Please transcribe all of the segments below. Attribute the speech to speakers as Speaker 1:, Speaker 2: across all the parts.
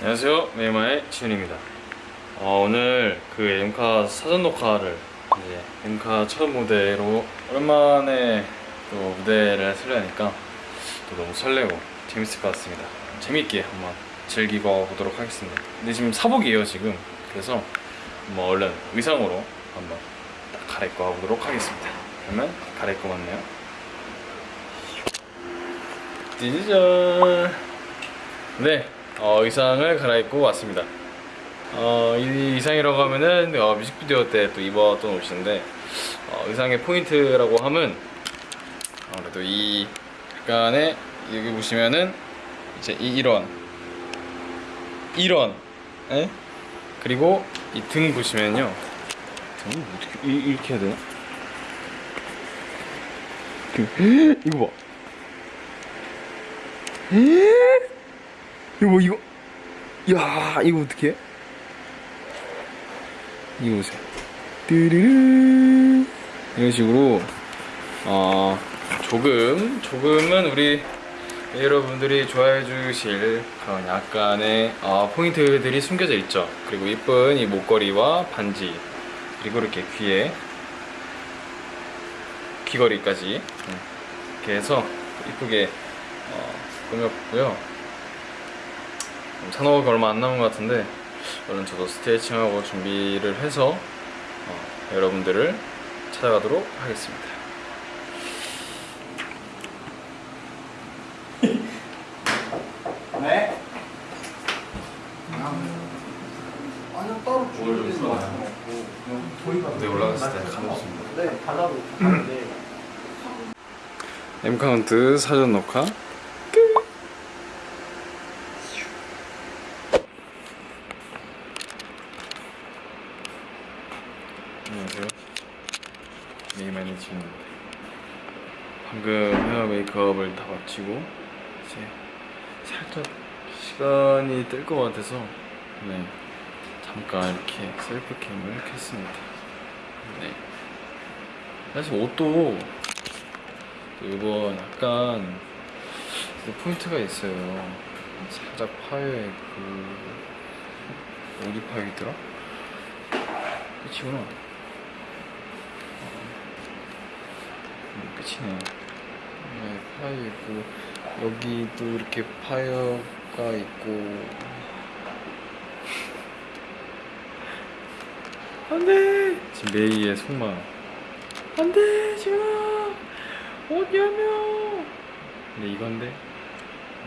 Speaker 1: 안녕하세요. 메이마의 지훈입니다. 어, 오늘 그 엠카 사전 녹화를 이제 엠카 첫 무대로 오랜만에 또 무대를 쓰려니까 또 너무 설레고 재밌을 것 같습니다. 재밌게 한번 즐기고 보도록 하겠습니다. 근데 지금 사복이에요 지금. 그래서 뭐 얼른 의상으로 한번 딱 갈아입고 가보도록 하겠습니다. 그러면 갈아입고 왔네요. 찌지전 네 어, 의상을 갈아입고 왔습니다 어, 이 의상이라고 하면은 어, 뮤직비디오 때 또 입었던 옷인데 어, 의상의 포인트라고 하면 아무래도 이 약간의 여기 보시면은 이제 이, 이런 이런 에? 그리고 이 등 보시면요 등 어떻게 이, 이렇게 해야 되나? 그, 이거 봐 이거 이거 야 이거 어떻게 이거 보세요. 뚜르르 이런 식으로 어 조금 조금은 우리 여러분들이 좋아해 주실 그런 약간의 어, 포인트들이 숨겨져 있죠. 그리고 이쁜 이 목걸이와 반지 그리고 이렇게 귀에 귀걸이까지. 음, 이렇게 해서 이쁘게 어, 꾸몄고요 산호가 얼마 안 남은 것 같은데 얼른 저도 스트레칭하고 준비를 해서 어, 여러분들을 찾아가도록 하겠습니다.
Speaker 2: 네? 아니요 따로
Speaker 1: 무대 올라갔을 때 가볍습니다.
Speaker 2: 네 달라고. 하는데
Speaker 1: M카운트 사전 녹화 안녕하세요 메이만의 지훈입니다 방금 헤어 메이크업을 다 마치고 이제 살짝 시간이 뜰 것 같아서 네 잠깐 이렇게 셀프캠을 켰습니다 네 사실 옷도 또 이건 약간 그 포인트가 있어요. 살짝 파여에 그 어디 파여있더라? 끝이구나. 어. 음, 끝이네. 네, 파여있고 여기 또 이렇게 파여가 있고. 안돼! 지금 메이의 속마 안돼 지금! 어디야며! 근데 이건데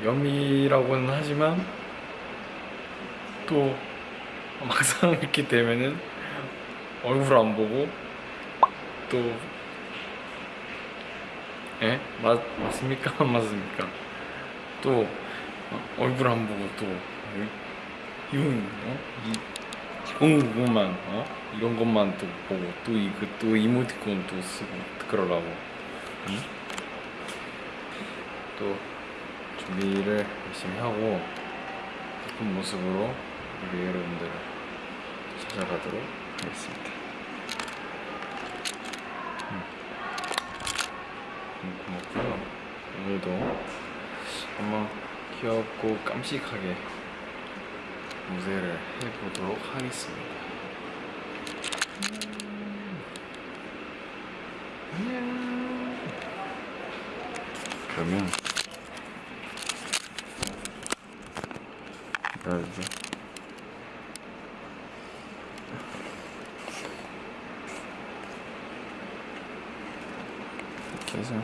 Speaker 1: 염이라고는 하지만 또 막상 이렇게 되면은 얼굴 안 보고 또 예? 맞, 맞습니까? 안 맞습니까? 또 어, 얼굴 안 보고 또 이런 어? 이 좋은 부분만 어? 이런 것만 또 보고 또 이그 또 이모티콘 또 쓰고 그러라고 응? 또 준비를 열심히 하고 예쁜 모습으로 우리 여러분들을 찾아가도록 하겠습니다. 음. 음, 고맙고요. 오늘도 한번 귀엽고 깜찍하게 무대를 해보도록 하겠습니다. 안녕. 그러면 기다려줘 해서.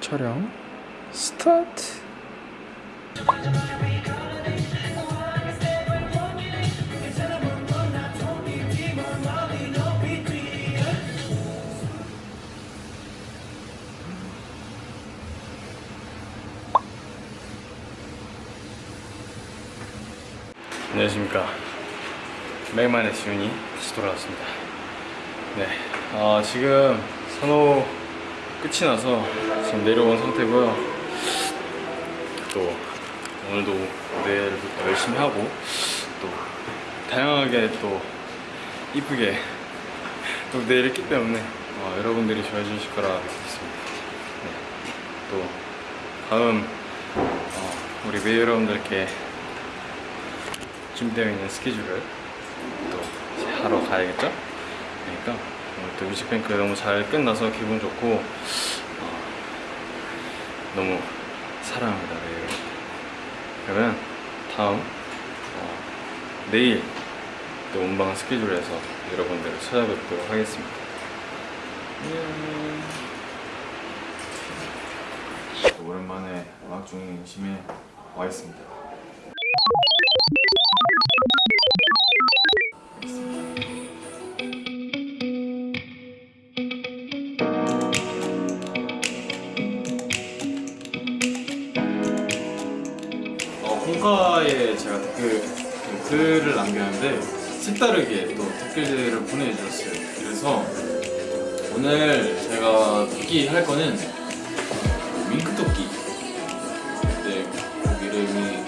Speaker 1: 촬영 스타트. 안녕하십니까. 맥만의 지훈이 다시 돌아왔습니다. 네 어, 지금 산호 끝이 나서 지금 내려온 상태고요 또 오늘도 또 열심히 하고 또 다양하게 또 이쁘게 또 무대를 했기 때문에 어, 여러분들이 좋아해 주실 거라 믿습니다 네. 또 다음 어, 우리 매일 여러분들께 준비되어 있는 스케줄을 또 하러 가야겠죠? 그러니까 또 뮤직뱅크 너무 잘 끝나서 기분 좋고 어, 너무 사랑합니다 여러분들. 그러면 다음 어, 내일 또 온방 스케줄에서 여러분들을 찾아뵙도록 하겠습니다. 오랜만에 음악 중심에 와 있습니다. 글을 남겼는데 색다르게 또 댓글들을 보내주셨어요. 그래서 오늘 제가 토끼 할 거는 윙크 토끼. 그때 곡 이름이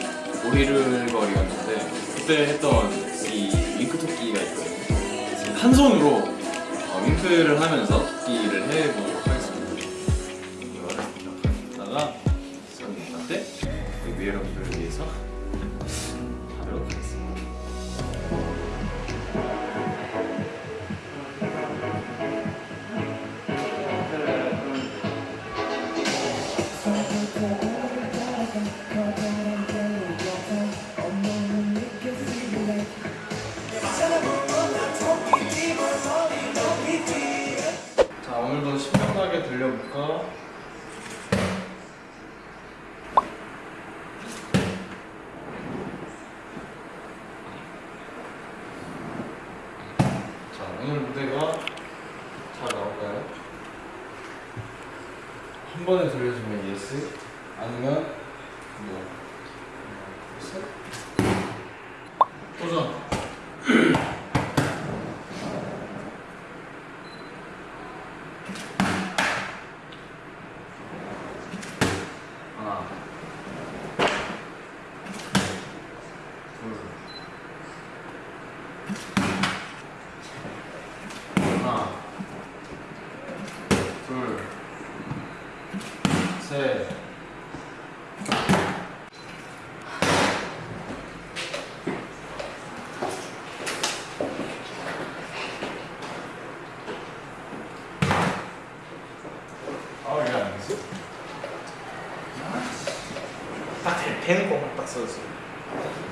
Speaker 1: 오리를거리였는데 그때 했던 이 윙크 토끼가 있거든요. 한 손으로 어, 윙크를 하면서 토끼를 해보도록 하겠습니다. 이거를 이렇게 하다가 선생님한테 우리 여러분들을 위해서 자 오늘도 신명나게 들려볼까? 자 오늘 무대가 잘 나올까요? 한 번에 들려주면 yes 아니면 뭐 어, yes? 도전 하나 둘 하나 둘셋 아, 왜안 했어?
Speaker 2: 딱 대- 되는 것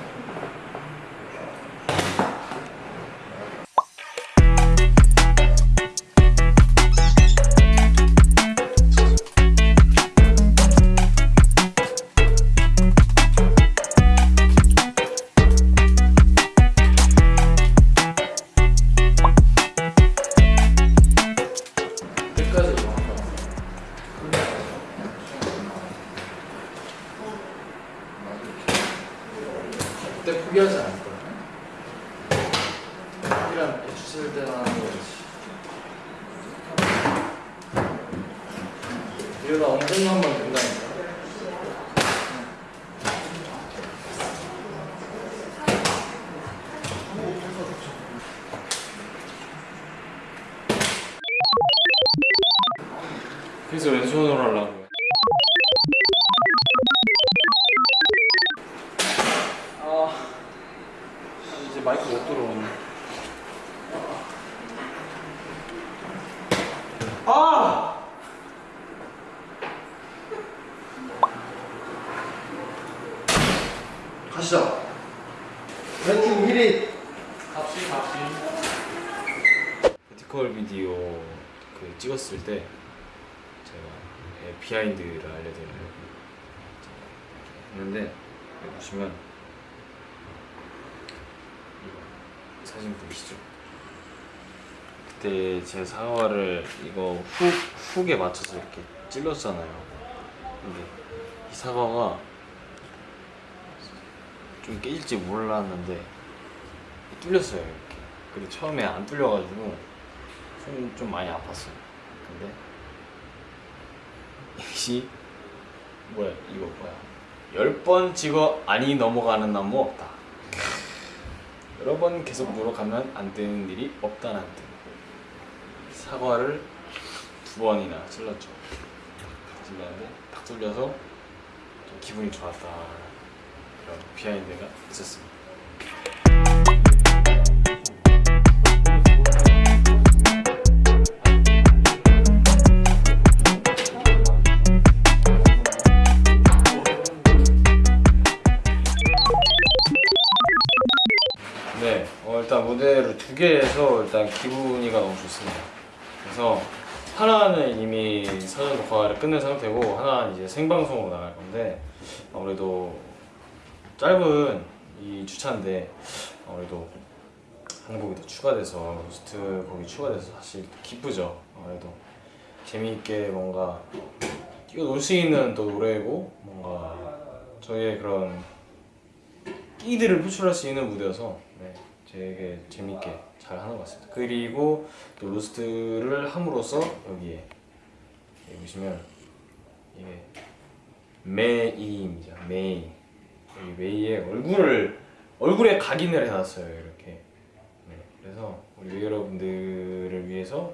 Speaker 2: 가시죠. 랭킹 1위.
Speaker 1: 갑시 갑시 버티컬 비디오 그 찍었을 때 제가 예, 비하인드를 알려드리려고 했는데 여기 보시면 사진 보이시죠? 그때 제 사과를 이거 훅 훅에 맞춰서 이렇게 찔렀잖아요. 근데 이 사과가 좀 깨질지 몰랐는데 뚫렸어요 이렇게. 그리고 처음에 안 뚫려가지고 손이 좀 많이 아팠어요. 근데 이것이 뭐야 이거 뭐야 열 번 찍어 아니 넘어가는 나무 없다. 여러 번 계속 물어가면 안 되는 일이 없다는 뜻. 사과를 두 번이나 찔렀죠. 찔렀는데 딱 뚫려서 좀 기분이 좋았다 그런 비하인드가 있었습니다. 네, 어, 일단 무대를 두개 해서 일단 기분이가 너무 좋습니다. 그래서 하나는 이미 사전 녹화를 끝낸 상태고 하나는 이제 생방송으로 나갈 건데 아무래도 짧은 이 주차인데 아무래도 한 곡이 더 추가돼서 로스트 곡이 추가돼서 사실 기쁘죠. 아무래도 재미있게 뭔가 뛰어놀 수 있는 또 노래고 뭔가 저희의 그런 끼들을 표출할 수 있는 무대여서 네, 되게 재밌게 잘 하는 것 같습니다. 그리고 또 로스트를 함으로써 여기에 여기 보시면 이게 메이입니다. 메이 메이의 얼굴을 얼굴에 각인을 해놨어요. 이렇게 네, 그래서 우리 여러분들을 위해서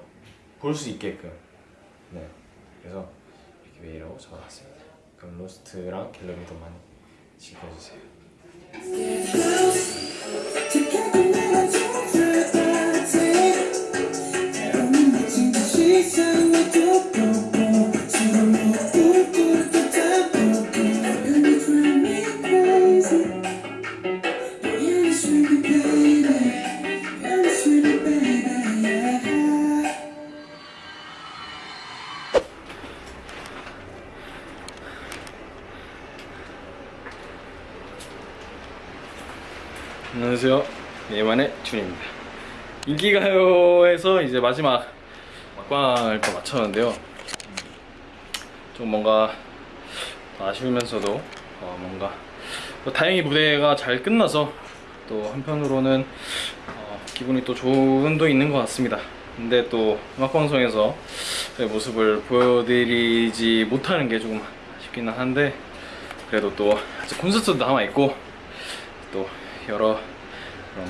Speaker 1: 볼 수 있게끔 네, 그래서 이렇게 웨이라고 적어놨습니다. 그럼 로스트랑 갤러리도 많이 지켜주세요. 안녕하세요. 네만의 준입니다. 인기가요에서 이제 마지막 막방을 또 마쳤는데요. 음, 좀 뭔가 아쉬우면서도 어, 뭔가 또 다행히 무대가 잘 끝나서 또 한편으로는 어, 기분이 또 좋은 도 있는 것 같습니다. 근데 또 음악방송에서 제 모습을 보여드리지 못하는 게 조금 아쉽기는 한데 그래도 또 아직 콘서트도 남아 있고 또 여러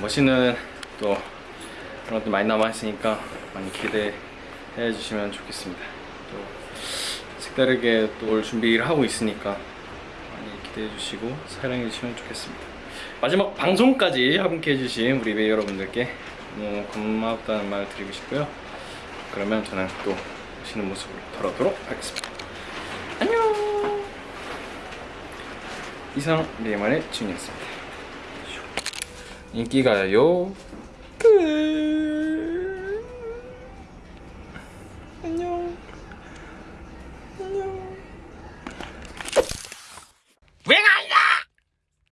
Speaker 1: 멋있는 또 그런 것들 많이 남아 있으니까 많이 기대해 주시면 좋겠습니다. 또 색다르게 또 올 준비를 하고 있으니까 많이 기대해 주시고 사랑해 주시면 좋겠습니다. 마지막 방송까지 함께 해주신 우리 배 여러분들께 너무 고맙다는 말 드리고 싶고요. 그러면 저는 또 오시는 모습으로 돌아오도록 하겠습니다. 안녕. 이상 리에만의 준이었습니다. 인기가요? 끝. 안녕